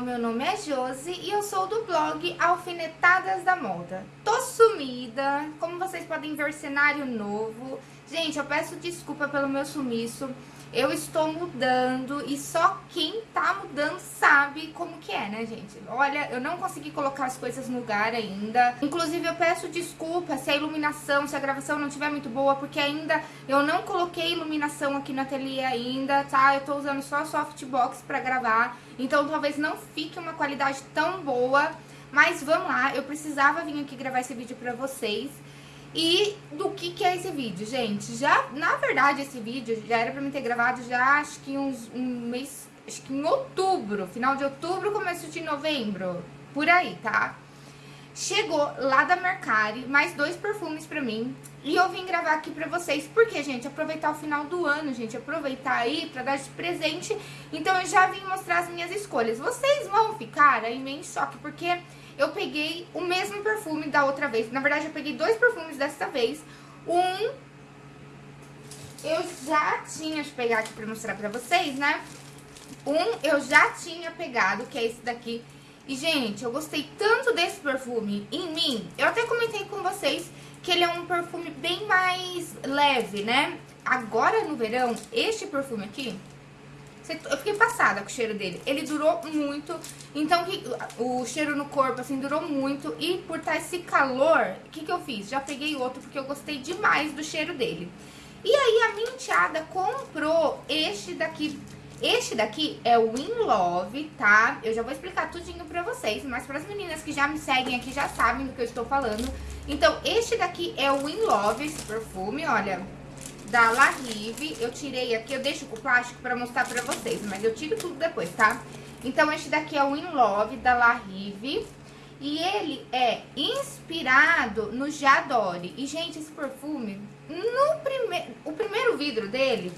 meu nome é Josi e eu sou do blog Alfinetadas da Moda. Tô sumida, como vocês podem ver, cenário novo. Gente, eu peço desculpa pelo meu sumiço. Eu estou mudando e só quem tá mudando sabe como que é, né, gente? Olha, eu não consegui colocar as coisas no lugar ainda. Inclusive, eu peço desculpa se a iluminação, se a gravação não estiver muito boa, porque ainda eu não coloquei iluminação aqui no ateliê ainda, tá? Eu tô usando só softbox pra gravar, então talvez não fique uma qualidade tão boa. Mas vamos lá, eu precisava vir aqui gravar esse vídeo pra vocês. E do que que é esse vídeo, gente? Já, na verdade, esse vídeo já era pra mim ter gravado já, acho que uns, um mês, acho que em outubro, final de outubro, começo de novembro, por aí, tá? Chegou lá da Mercari, mais dois perfumes pra mim, e eu vim gravar aqui pra vocês, porque, gente, aproveitar o final do ano, gente, aproveitar aí pra dar de presente, então eu já vim mostrar as minhas escolhas. Vocês vão ficar aí meio em choque, porque eu peguei o mesmo perfume da outra vez. Na verdade, eu peguei dois perfumes dessa vez. Um, eu já tinha, eu pegar aqui pra mostrar pra vocês, né? Um, eu já tinha pegado, que é esse daqui. E, gente, eu gostei tanto desse perfume em mim. Eu até comentei com vocês que ele é um perfume bem mais leve, né? Agora, no verão, este perfume aqui, eu fiquei passada com o cheiro dele. Ele durou muito. Então, o cheiro no corpo, assim, durou muito. E por estar esse calor, o que, que eu fiz? Já peguei outro, porque eu gostei demais do cheiro dele. E aí, a minha enteada comprou este daqui. Este daqui é o In Love, tá? Eu já vou explicar tudinho pra vocês, mas para as meninas que já me seguem aqui já sabem do que eu estou falando. Então, este daqui é o In Love, esse perfume, olha da La Rive. Eu tirei aqui, eu deixo o plástico pra mostrar pra vocês, mas eu tiro tudo depois, tá? Então, este daqui é o In Love da La Rive. E ele é inspirado no Jadore. E, gente, esse perfume, no primeiro, o primeiro vidro dele,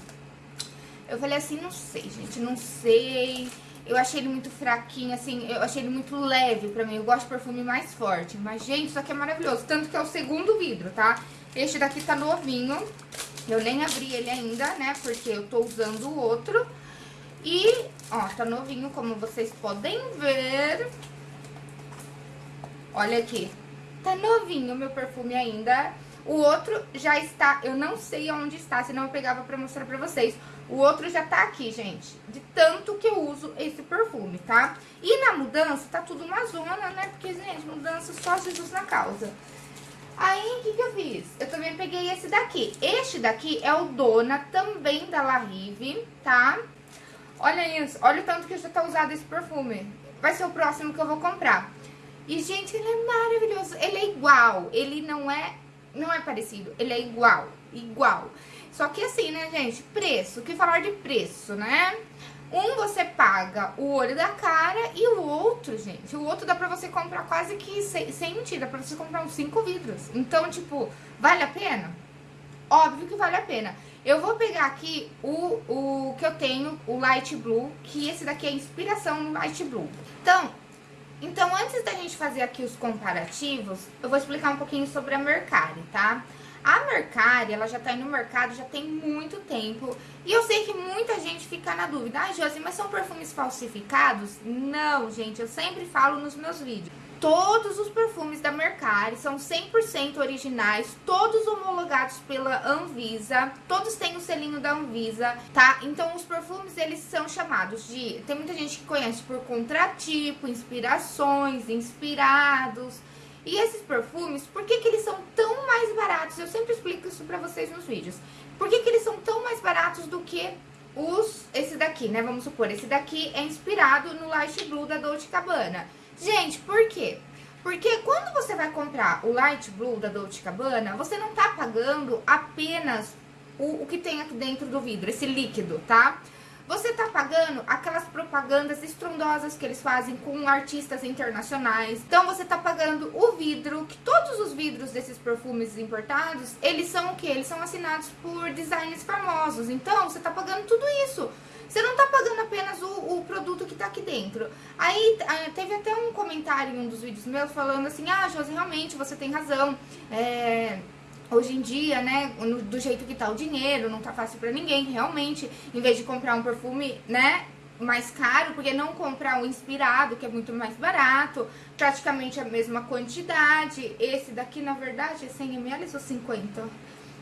eu falei assim, não sei, gente, não sei. Eu achei ele muito fraquinho, assim, eu achei ele muito leve pra mim. Eu gosto de perfume mais forte. Mas, gente, isso aqui é maravilhoso. Tanto que é o segundo vidro, tá? Este daqui tá novinho. Eu nem abri ele ainda, né? Porque eu tô usando o outro. E, ó, tá novinho, como vocês podem ver. Olha aqui. Tá novinho meu perfume ainda. O outro já está, eu não sei onde está, senão eu pegava pra mostrar pra vocês. O outro já tá aqui, gente, de tanto que eu uso esse perfume, tá? E na mudança tá tudo uma zona, né? Porque, gente, mudança só Jesus na causa. Aí, o que que eu fiz? Eu também peguei esse daqui. Este daqui é o Dona, também da La Rive, tá? Olha isso, olha o tanto que já tá usado esse perfume. Vai ser o próximo que eu vou comprar. E, gente, ele é maravilhoso. Ele é igual, ele não é, não é parecido, ele é igual, igual. Só que assim, né, gente, preço, que falar de preço, né? Um você paga o olho da cara e o outro, gente, o outro dá pra você comprar quase que, sem, sem mentira, pra você comprar uns 5 vidros. Então, tipo, vale a pena? Óbvio que vale a pena. Eu vou pegar aqui o, o que eu tenho, o Light Blue, que esse daqui é inspiração no Light Blue. Então, então, antes da gente fazer aqui os comparativos, eu vou explicar um pouquinho sobre a Mercari, tá? A Mercari, ela já tá aí no mercado já tem muito tempo. E eu sei que muita gente fica na dúvida. Ah, Josi, mas são perfumes falsificados? Não, gente, eu sempre falo nos meus vídeos. Todos os perfumes da Mercari são 100% originais, todos homologados pela Anvisa, todos têm o selinho da Anvisa, tá? Então os perfumes eles são chamados de, tem muita gente que conhece por contratipo, inspirações, inspirados, e esses perfumes, por que, que eles são tão mais baratos? Eu sempre explico isso pra vocês nos vídeos. Por que, que eles são tão mais baratos do que os, esse daqui, né? Vamos supor, esse daqui é inspirado no Light Blue da Dolce Gabbana. Gente, por quê? Porque quando você vai comprar o Light Blue da Dolce Gabbana, você não tá pagando apenas o, o que tem aqui dentro do vidro, esse líquido, tá? Você tá pagando aquelas propagandas estrondosas que eles fazem com artistas internacionais. Então você tá pagando o vidro, que todos os vidros desses perfumes importados, eles são o que? Eles são assinados por designers famosos. Então você tá pagando tudo isso. Você não tá pagando apenas o, o produto que tá aqui dentro. Aí ah, teve até um comentário em um dos vídeos meus falando assim, ah, Josi, realmente você tem razão. É hoje em dia, né, do jeito que tá o dinheiro, não tá fácil pra ninguém, realmente, em vez de comprar um perfume, né, mais caro, porque não comprar o inspirado, que é muito mais barato, praticamente a mesma quantidade. Esse daqui, na verdade, é 100 ml ou 50?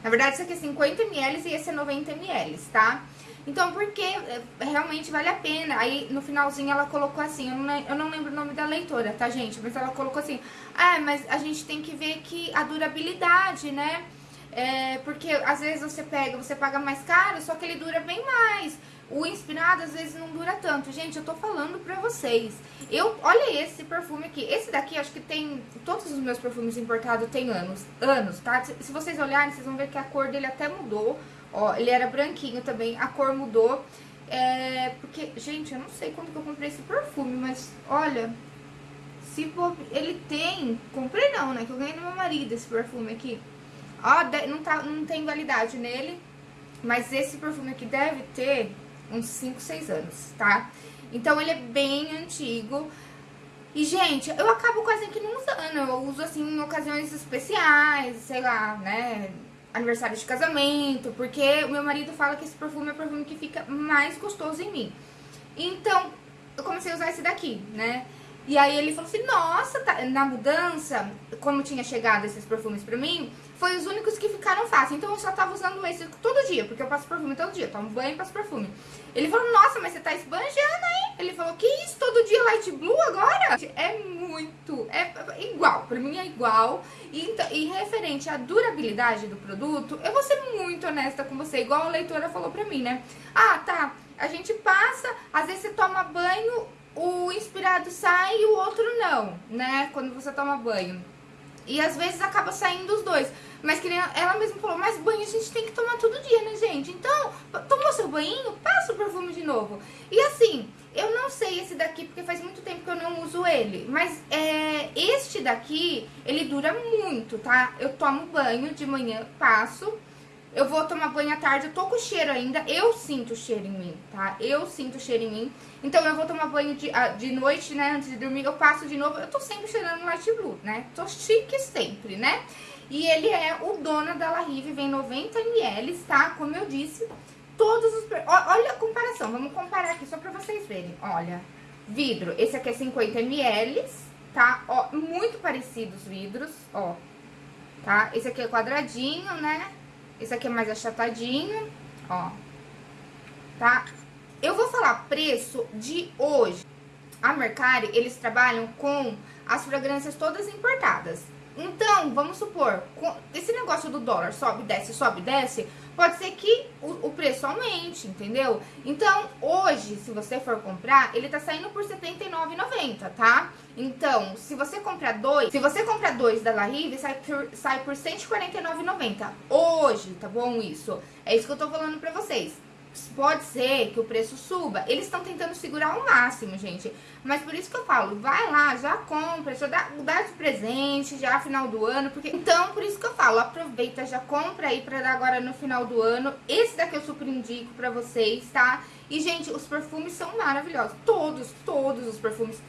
Na verdade, esse aqui é 50 ml e esse é 90 ml, tá? Então, porque é, realmente vale a pena. Aí, no finalzinho, ela colocou assim, eu não, eu não lembro o nome da leitora, tá, gente? Mas ela colocou assim, ah, mas a gente tem que ver que a durabilidade, né? É, porque às vezes você pega, você paga mais caro, só que ele dura bem mais. O inspirado às vezes não dura tanto. Gente, eu tô falando pra vocês. Eu, olha esse perfume aqui. Esse daqui, acho que tem. Todos os meus perfumes importados tem anos. Anos, tá? Se, se vocês olharem, vocês vão ver que a cor dele até mudou. Ó, ele era branquinho também, a cor mudou. É, porque, gente, eu não sei quando que eu comprei esse perfume, mas olha, se ele tem, comprei não, né, que eu ganhei do meu marido esse perfume aqui. Ó, não, tá, não tem validade nele, mas esse perfume aqui deve ter uns 5, 6 anos, tá? Então ele é bem antigo. E, gente, eu acabo quase que não usando, eu uso assim em ocasiões especiais, sei lá, né? Aniversário de casamento, porque o meu marido fala que esse perfume é o perfume que fica mais gostoso em mim. Então, eu comecei a usar esse daqui, né? E aí ele falou assim, nossa, tá... na mudança, como tinha chegado esses perfumes pra mim, foi os únicos que ficaram fáceis. Então eu só tava usando esse todo dia, porque eu passo perfume todo dia, tomo banho e passo perfume. Ele falou, nossa, mas você tá esbanjando aí? Ele falou, que isso, todo dia light blue agora? É muito, é igual, pra mim é igual. E, então, e referente à durabilidade do produto, eu vou ser muito honesta com você, igual a leitora falou pra mim, né? Ah, tá, a gente passa, às vezes você toma banho, o inspirado sai e o outro não, né? Quando você toma banho. E às vezes acaba saindo os dois. Mas que ela mesma falou, mas banho a gente tem que tomar todo dia, né, gente? Então, tomou seu banho, passa o perfume de novo. E assim, eu não sei esse daqui, porque faz muito tempo que eu não uso ele. Mas é, este daqui, ele dura muito, tá? Eu tomo banho de manhã, passo eu vou tomar banho à tarde, eu tô com cheiro ainda, eu sinto o cheiro em mim, tá? Eu sinto o cheiro em mim. Então eu vou tomar banho de, de noite, né, antes de dormir, eu passo de novo, eu tô sempre cheirando Light Blue, né? Tô chique sempre, né? E ele é o dono da La Rive, vem 90 ml, tá? Como eu disse, todos os... Olha a comparação, vamos comparar aqui só pra vocês verem, olha. Vidro, esse aqui é 50 ml, tá? Ó, muito parecidos os vidros, ó. Tá? Esse aqui é quadradinho, né? Esse aqui é mais achatadinho, ó. Tá? Eu vou falar preço de hoje. A Mercari, eles trabalham com as fragrâncias todas importadas. Então, vamos supor, esse negócio do dólar sobe, desce, sobe, desce, pode ser que o, o, preço aumente, entendeu? Então, hoje, se você for comprar, ele tá saindo por R$79,90, tá? Então, se você comprar dois, se você comprar dois da La Rive, sai por, sai por R$149,90. Hoje, tá bom isso? É isso que eu tô falando pra vocês pode ser que o preço suba. Eles estão tentando segurar ao máximo, gente. Mas por isso que eu falo, vai lá, já compra, já dá, dá de presente, já final do ano. porque Então, por isso que eu falo, aproveita, já compra aí pra dar agora no final do ano. Esse daqui eu super indico pra vocês, tá? E, gente, os perfumes são maravilhosos. Todos, todos os perfumes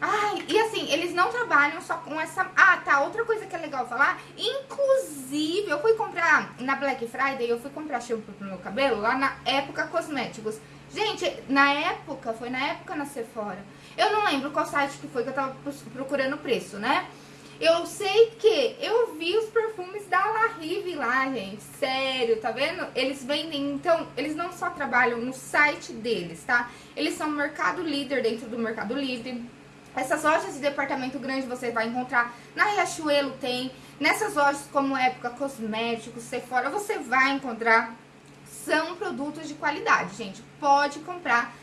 Ai, e assim, eles não trabalham só com essa... Ah, tá, outra coisa que é legal falar, inclusive, eu fui comprar na Black Friday, eu fui comprar shampoo pro meu cabelo lá na Época Cosméticos. Gente, na época, foi na época na Sephora. Eu não lembro qual site que foi que eu tava procurando o preço, né? Eu sei que eu vi os perfumes da La Rive lá, gente. Sério, tá vendo? Eles vendem, então, eles não só trabalham no site deles, tá? Eles são mercado líder dentro do Mercado Livre. Essas lojas de departamento grande você vai encontrar, na Riachuelo tem, nessas lojas como Época Cosméticos, Sephora, você vai encontrar, são produtos de qualidade, gente, pode comprar.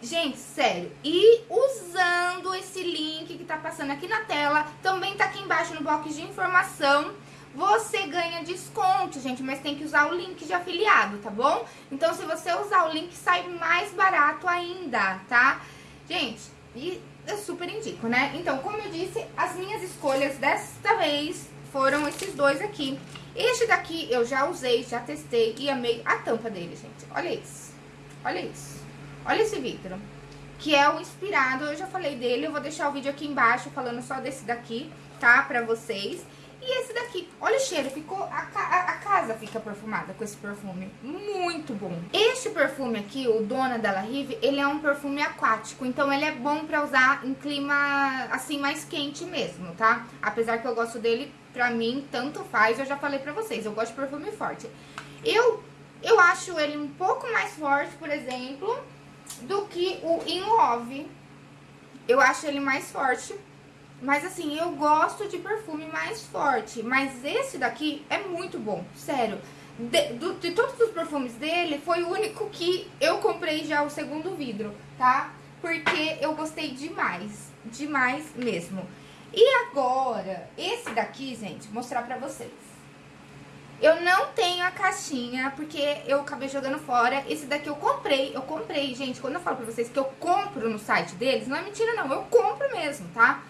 Gente, sério, e usando esse link que tá passando aqui na tela, também tá aqui embaixo no box de informação, você ganha desconto, gente, mas tem que usar o link de afiliado, tá bom? Então, se você usar o link, sai mais barato ainda, tá? Gente, e eu super indico, né? Então, como eu disse, as minhas escolhas desta vez foram esses dois aqui. Este daqui eu já usei, já testei e amei a tampa dele, gente. Olha isso. Olha isso. Olha esse vidro. Que é o inspirado, eu já falei dele, eu vou deixar o vídeo aqui embaixo falando só desse daqui, tá? Pra vocês. E esse daqui, olha o cheiro, ficou a, a, a, casa fica perfumada com esse perfume, muito bom. Este perfume aqui, o Dona Della Rive, ele é um perfume aquático, então ele é bom pra usar em clima, assim, mais quente mesmo, tá? Apesar que eu gosto dele, pra mim, tanto faz, eu já falei pra vocês, eu gosto de perfume forte. Eu, eu acho ele um pouco mais forte, por exemplo, do que o In Love. Eu acho ele mais forte, mas assim, eu gosto de perfume mais forte. Mas esse daqui é muito bom, sério. De, do, de todos os perfumes dele, foi o único que eu comprei já o segundo vidro, tá? Porque eu gostei demais, demais mesmo. E agora, esse daqui, gente, vou mostrar pra vocês. Eu não tenho a caixinha, porque eu acabei jogando fora. Esse daqui eu comprei, eu comprei, gente. Quando eu falo pra vocês que eu compro no site deles, não é mentira não, eu compro mesmo, tá?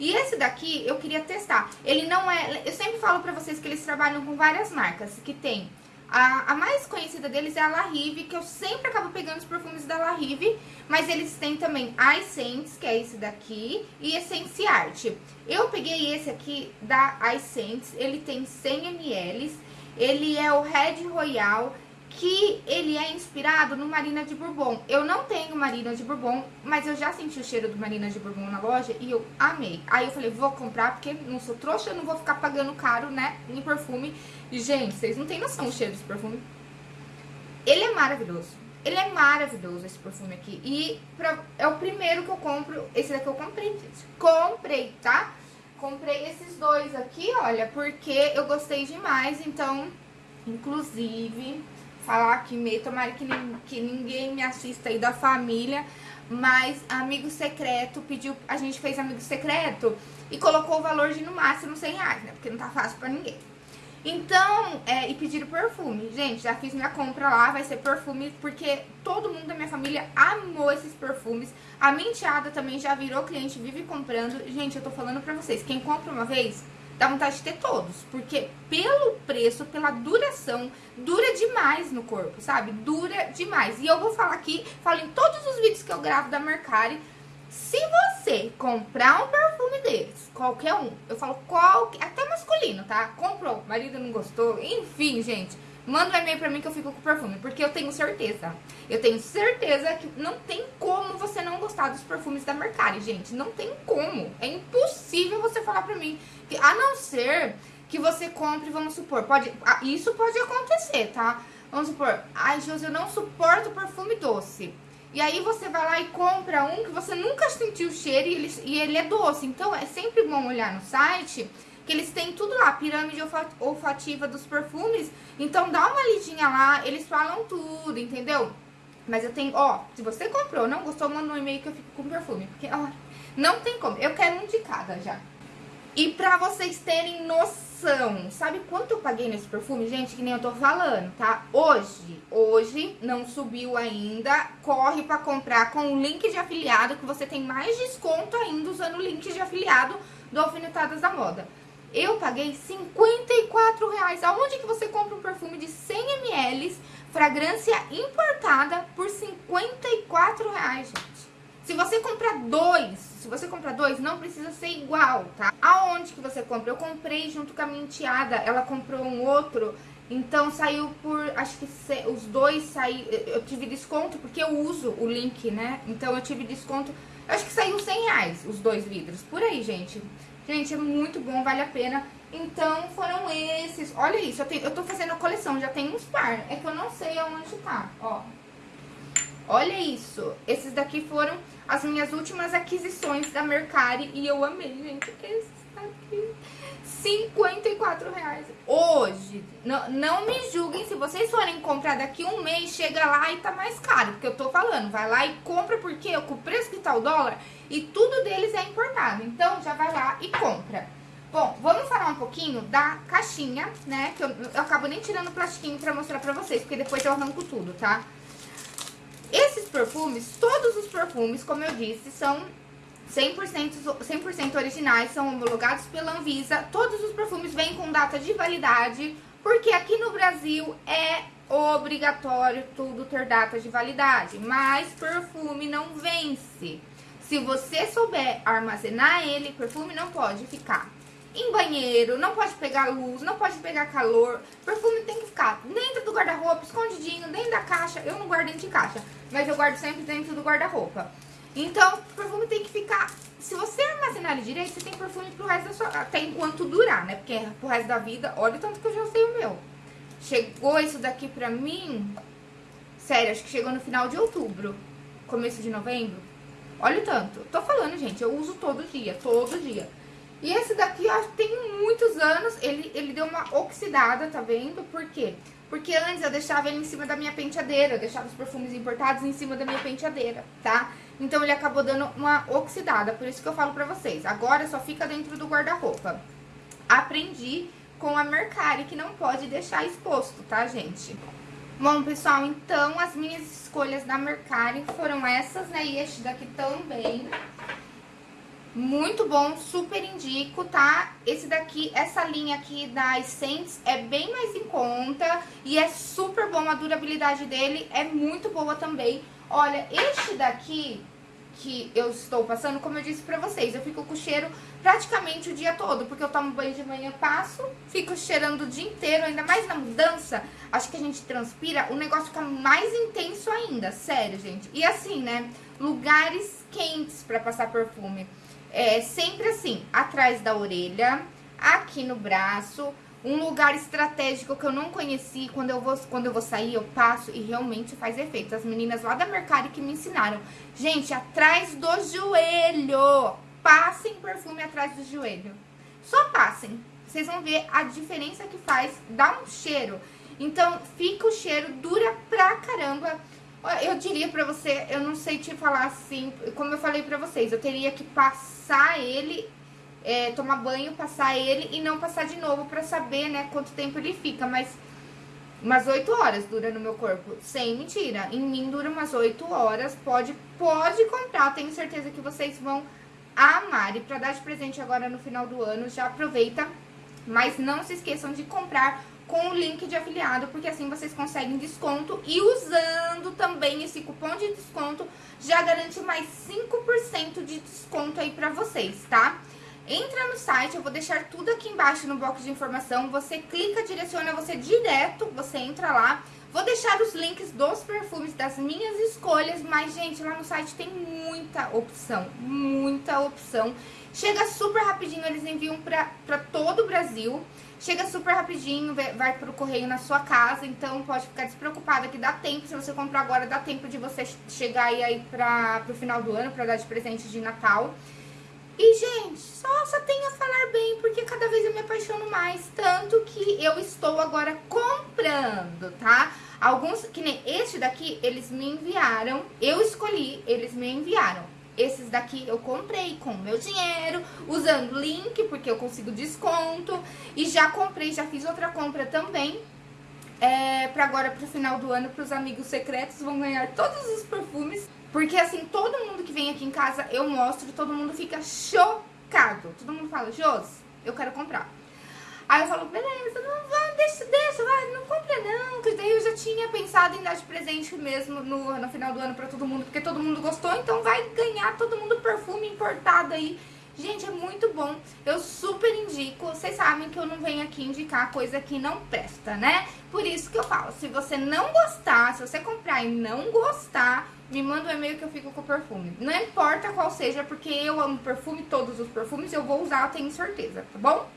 E esse daqui eu queria testar. Ele não é... Eu sempre falo pra vocês que eles trabalham com várias marcas, que tem... A, a mais conhecida deles é a La Rive, que eu sempre acabo pegando os perfumes da La Rive, mas eles têm também a Essence, que é esse daqui, e Essence Art. Eu peguei esse aqui da Essence, ele tem 100 ml, ele é o Red Royal, que ele é inspirado no Marina de Bourbon. Eu não tenho Marina de Bourbon, mas eu já senti o cheiro do Marina de Bourbon na loja e eu amei. Aí eu falei, vou comprar porque não sou trouxa, eu não vou ficar pagando caro, né, em perfume. E, gente, vocês não têm noção do cheiro desse perfume. Ele é maravilhoso. Ele é maravilhoso, esse perfume aqui. E pra, é o primeiro que eu compro. Esse daqui eu comprei, gente. Comprei, tá? Comprei esses dois aqui, olha, porque eu gostei demais. Então, inclusive, falar aqui meio, tomara que, que ninguém me assista aí da família, mas amigo secreto pediu, a gente fez amigo secreto e colocou o valor de no máximo 100 reais, né? Porque não tá fácil pra ninguém. Então, é, e pediram perfume. Gente, já fiz minha compra lá, vai ser perfume, porque todo mundo da minha família amou esses perfumes. A minha enteada também já virou cliente, vive comprando. Gente, eu tô falando pra vocês, quem compra uma vez, dá vontade de ter todos. Porque pelo preço, pela duração, dura demais no corpo, sabe? Dura demais. E eu vou falar aqui, falo em todos os vídeos que eu gravo da Mercari, se você comprar um perfume deles, qualquer um, eu falo qualquer, até masculino, tá? Comprou, marido não gostou, enfim, gente, manda um e-mail pra mim que eu fico com o perfume, porque eu tenho certeza, eu tenho certeza que não tem como você não gostar dos perfumes da Mercari, gente, não tem como, é impossível você falar pra mim, a não ser que você compre, vamos supor, pode, isso pode acontecer, tá? Vamos supor, ai, Josi, eu não suporto perfume doce. E aí você vai lá e compra um que você nunca sentiu o cheiro e ele, e ele é doce. Então é sempre bom olhar no site que eles têm tudo lá, pirâmide olfativa dos perfumes. Então dá uma lidinha lá, eles falam tudo, entendeu? Mas eu tenho, ó, se você comprou, não gostou, manda um e-mail que eu fico com perfume. Porque, ó, não tem como. Eu quero um de cada já. E pra vocês terem noção. Sabe quanto eu paguei nesse perfume? Gente, que nem eu tô falando, tá? Hoje, hoje, não subiu ainda, corre pra comprar com o link de afiliado, que você tem mais desconto ainda usando o link de afiliado do Alfinetadas da Moda. Eu paguei 54 reais. Aonde que você compra um perfume de 100 ml, fragrância importada, por 54 reais, gente? Se você comprar dois, se você comprar dois, não precisa ser igual, tá? Aonde que você compra? Eu comprei junto com a minha enteada, ela comprou um outro, então saiu por, acho que os dois saíram, eu tive desconto porque eu uso o link, né? Então eu tive desconto, acho que saiu 100 reais os dois vidros, por aí, gente. Gente, é muito bom, vale a pena. Então foram esses, olha isso, eu, tenho, eu tô fazendo a coleção, já tem uns par, é que eu não sei aonde tá, ó. Olha isso, esses daqui foram as minhas últimas aquisições da Mercari e eu amei, gente. Esse aqui. 54 reais. Hoje, não, não me julguem, se vocês forem comprar daqui um mês, chega lá e tá mais caro. Porque eu tô falando, vai lá e compra, porque com o preço que tá o dólar, e tudo deles é importado. Então, já vai lá e compra. Bom, vamos falar um pouquinho da caixinha, né? Que eu, eu acabo nem tirando o plastiquinho pra mostrar pra vocês, porque depois eu arranco tudo, tá? Esses perfumes, todos os perfumes, como eu disse, são 100%, 100 originais, são homologados pela Anvisa. Todos os perfumes vêm com data de validade, porque aqui no Brasil é obrigatório tudo ter data de validade. Mas perfume não vence. Se você souber armazenar ele, perfume não pode ficar. em banheiro, não pode pegar luz, não pode pegar calor. Perfume tem que ficar dentro do guarda-roupa, escondidinho, dentro da caixa. Eu não guardo dentro de caixa, mas eu guardo sempre dentro do guarda-roupa. Então, o perfume tem que ficar... Se você armazenar ele direito, você tem perfume pro resto da sua... Até enquanto durar, né? Porque pro resto da vida, olha o tanto que eu já usei o meu. Chegou isso daqui pra mim... Sério, acho que chegou no final de outubro. Começo de novembro. Olha o tanto. Tô falando, gente, eu uso todo dia, todo dia. E esse daqui, que tem muitos anos, ele, ele deu uma oxidada, tá vendo? Por quê? Porque antes eu deixava ele em cima da minha penteadeira, eu deixava os perfumes importados em cima da minha penteadeira, tá? Então ele acabou dando uma oxidada, por isso que eu falo pra vocês. Agora só fica dentro do guarda-roupa. Aprendi com a Mercari que não pode deixar exposto, tá, gente? Bom, pessoal, então as minhas escolhas da Mercari foram essas, né? E este daqui também. Muito bom, super indico, tá? Esse daqui, essa linha aqui da Essence é bem mais em conta e é super bom, a durabilidade dele é muito boa também. Olha, este daqui que eu estou passando, como eu disse pra vocês, eu fico com cheiro praticamente o dia todo, porque eu tomo banho de manhã, passo, fico cheirando o dia inteiro, ainda mais na mudança, acho que a gente transpira, o negócio fica mais intenso ainda, sério, gente. E assim, né, lugares quentes pra passar perfume. É sempre assim, atrás da orelha, aqui no braço, um lugar estratégico que eu não conheci, quando eu vou, quando eu vou sair, eu passo e realmente faz efeito. As meninas lá da Mercari que me ensinaram. Gente, atrás do joelho. Passem perfume atrás do joelho. Só passem. Vocês vão ver a diferença que faz, dá um cheiro. Então, fica o cheiro, dura pra caramba. Eu diria pra você, eu não sei te falar assim, como eu falei pra vocês, eu teria que passar ele, é, tomar banho, passar ele e não passar de novo pra saber, né, quanto tempo ele fica, mas umas 8 horas dura no meu corpo, sem mentira, em mim dura umas 8 horas, pode, pode comprar, tenho certeza que vocês vão amar. E pra dar de presente agora no final do ano, já aproveita, mas não se esqueçam de comprar com o link de afiliado, porque assim vocês conseguem desconto e usando também esse cupom de desconto já garante mais 5% de desconto aí pra vocês, tá? Entra no site, eu vou deixar tudo aqui embaixo no bloco de informação, você clica, direciona você direto, você entra lá, Vou deixar os links dos perfumes das minhas escolhas, mas, gente, lá no site tem muita opção, muita opção. Chega super rapidinho, eles enviam pra, pra todo o Brasil. Chega super rapidinho, vai pro correio na sua casa, então pode ficar despreocupada que dá tempo, se você comprar agora, dá tempo de você chegar aí, aí pra, pro final do ano, pra dar de presente de Natal. E, gente, só, só tenho a falar bem, porque cada vez eu me apaixono mais, tanto que eu estou agora comprando, tá? Alguns, que nem este daqui, eles me enviaram, eu escolhi, eles me enviaram. Esses daqui eu comprei com meu dinheiro, usando link, porque eu consigo desconto. E já comprei, já fiz outra compra também. É, pra agora, pro final do ano, pros amigos secretos, vão ganhar todos os perfumes. Porque assim, todo mundo que vem aqui em casa, eu mostro, todo mundo fica chocado. Todo mundo fala, Jos, eu quero comprar. Aí eu falo, beleza, não vai, deixa, deixa, vai, não compra não. Que daí eu já tinha pensado em dar de presente mesmo no, no final do ano pra todo mundo, porque todo mundo gostou, então vai ganhar todo mundo perfume importado aí. Gente, é muito bom, eu super indico, vocês sabem que eu não venho aqui indicar coisa que não presta, né? Por isso que eu falo, se você não gostar, se você comprar e não gostar, me manda um e-mail que eu fico com o perfume. Não importa qual seja, porque eu amo perfume, todos os perfumes eu vou usar, eu tenho certeza, tá bom?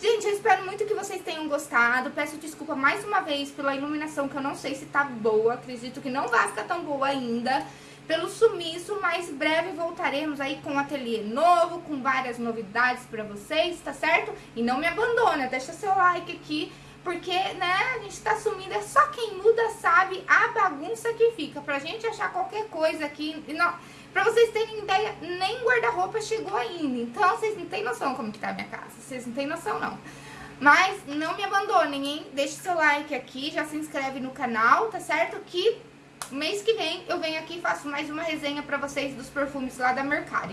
Gente, eu espero muito que vocês tenham gostado. Peço desculpa mais uma vez pela iluminação, que eu não sei se tá boa. Acredito que não vai ficar tão boa ainda. Pelo sumiço, mas breve voltaremos aí com um ateliê novo, com várias novidades pra vocês, tá certo? E não me abandona, deixa seu like aqui, porque, né, a gente tá sumindo, é só quem muda sabe a bagunça que fica. Pra gente achar qualquer coisa aqui... Não Pra vocês terem ideia, nem guarda-roupa chegou ainda. Então, vocês não têm noção como que tá a minha casa. Vocês não têm noção, não. Mas não me abandonem, hein? Deixe seu like aqui, já se inscreve no canal, tá certo? Que mês que vem eu venho aqui e faço mais uma resenha pra vocês dos perfumes lá da Mercari.